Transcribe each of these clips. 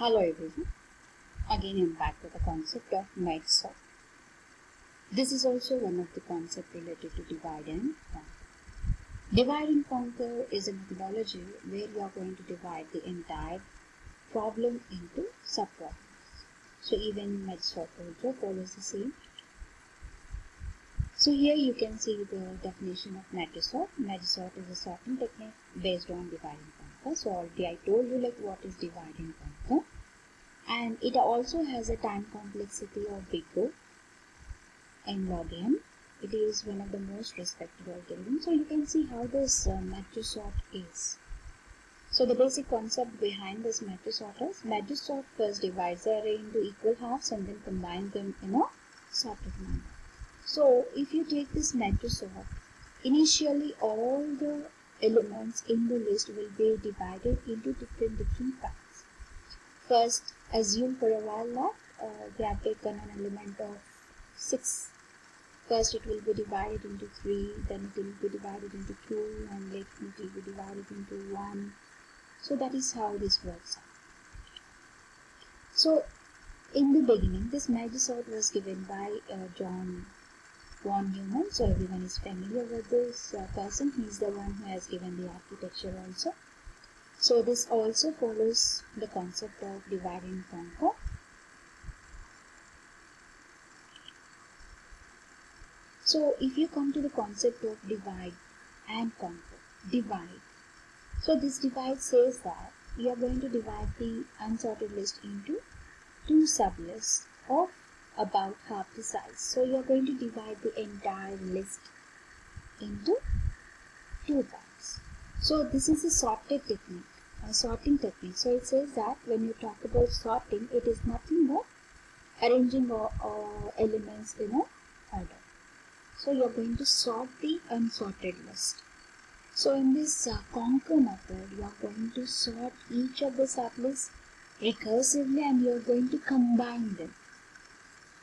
Hello everyone. Again I'm back with the concept of merge sort. This is also one of the concepts related to divide and conquer. Divide and conquer is a methodology where you are going to divide the entire problem into subproblems. So even merge sort also follows the same. So here you can see the definition of merge sort. Merge sort is a sorting technique based on divide and conquer. So already I told you like what is divide and conquer and it also has a time complexity of big O n log n. It is one of the most respected algorithms. So you can see how this uh, merge sort is. So the basic concept behind this merge sort is merge sort first divides the array into equal halves and then combines them in a sorted manner. So if you take this merge sort, initially all the elements in the list will be divided into different different parts. First assume for a while that uh, we have taken an element of 6 first it will be divided into 3 then it will be divided into 2 and later it will be divided into 1 so that is how this works out. So in the beginning this merge sort was given by uh, John von Neumann so everyone is familiar with this uh, person he is the one who has given the architecture also so this also follows the concept of divide and conquer. So if you come to the concept of divide and conquer, divide. So this divide says that we are going to divide the unsorted list into two sublists of about half the size. So you are going to divide the entire list into two parts. So this is a sorted technique, a sorting technique. So it says that when you talk about sorting, it is nothing but arranging all, all elements in a order. So you are going to sort the unsorted list. So in this uh, conquer method, you are going to sort each of the sublists recursively and you are going to combine them.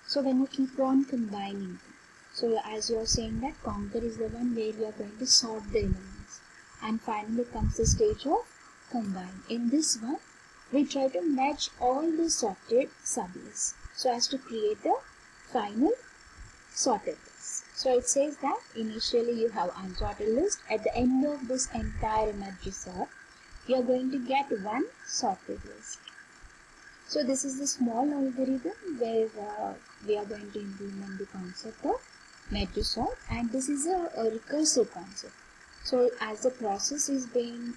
So when you keep on combining so as you are saying that conquer is the one where you are going to sort the elements and finally comes the stage of combine. In this one, we try to match all the sorted sublists so as to create the final sorted list. So it says that initially you have unsorted list. At the end of this entire merge sort, you are going to get one sorted list. So this is the small algorithm where uh, we are going to implement the concept of merge sort and this is a, a recursive concept. So as the process is being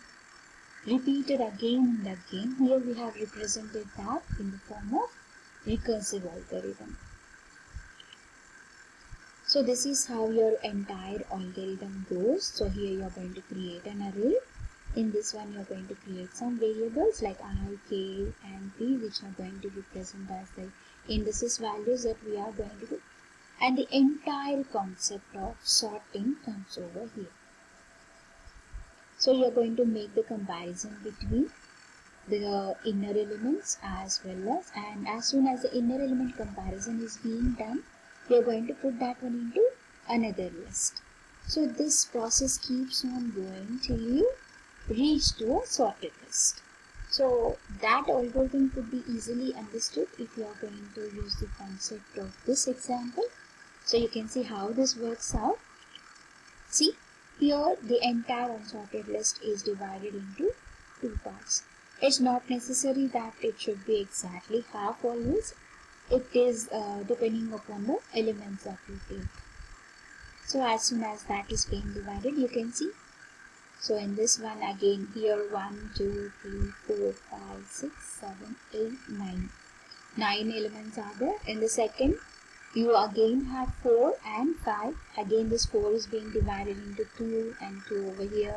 repeated again and again, here we have represented that in the form of recursive algorithm. So this is how your entire algorithm goes. So here you are going to create an array. In this one you are going to create some variables like i, k and p which are going to be present as the indices values that we are going to do. And the entire concept of sorting comes over here. So you are going to make the comparison between the inner elements as well as and as soon as the inner element comparison is being done, you are going to put that one into another list. So this process keeps on going till you reach to a sorted list. So that algorithm could be easily understood if you are going to use the concept of this example. So you can see how this works out. See here the entire unsorted list is divided into two parts. It's not necessary that it should be exactly half always. It is uh, depending upon the elements that you take. So as soon as that is being divided, you can see. So in this one again here 1, 2, 3, 4, 5, 6, 7, 8, 9. 9 elements are there. In the second you again have 4 and 5 again this 4 is being divided into 2 and 2 over here.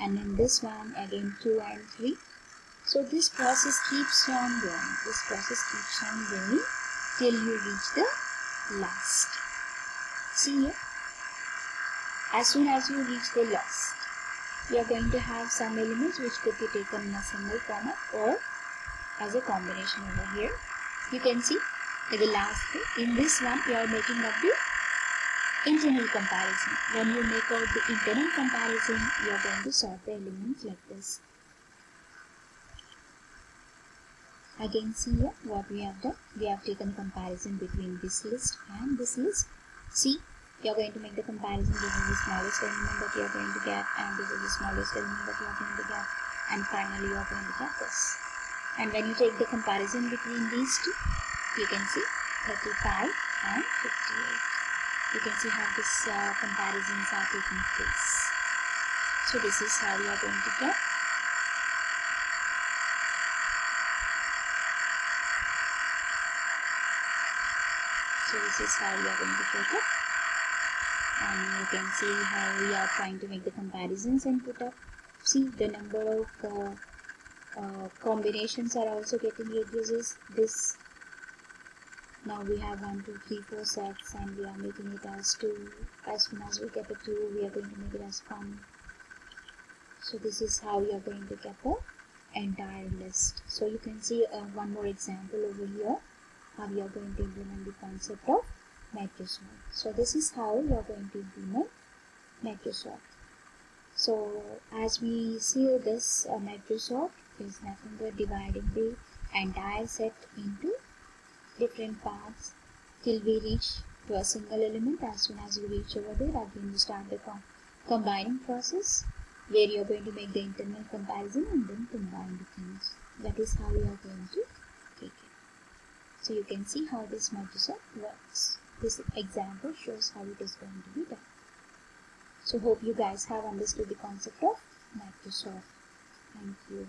And in this one again 2 and 3 so this process keeps on going. This process keeps on going till you reach the last. See here? As soon as you reach the last you are going to have some elements which could be taken in a single format or as a combination over here. You can see at the last in this one you are making up the internal comparison. When you make out the internal comparison you are going to sort the elements like this. Again see here what we have done. We have taken comparison between this list and this list. See you're going to make the comparison this is the smallest element that you're going to get and this is the smallest element that you're going to get and finally you're going to get this. And when you take the comparison between these two you can see 35 and 58 you can see how these uh, comparisons are taking place. So this is how you are going to get so this is how you are going to get it and you can see how we are trying to make the comparisons and put up. See the number of uh, uh, combinations are also getting reduces. This now we have one two three four sets and we are making it as two as soon as we get the two we are going to make it as one. So this is how you are going to get the entire list. So you can see uh, one more example over here how you are going to implement the concept of merge sort. So this is how you are going to implement merge sort. So as we see this uh, merge sort is nothing but dividing the entire set into different parts till we reach to a single element as soon as you reach over there again you start the com combining process where you are going to make the internal comparison and then combine the things that is how you are going to take it so you can see how this merge sort works this example shows how it is going to be done. So hope you guys have understood the concept of merge sort. Thank you.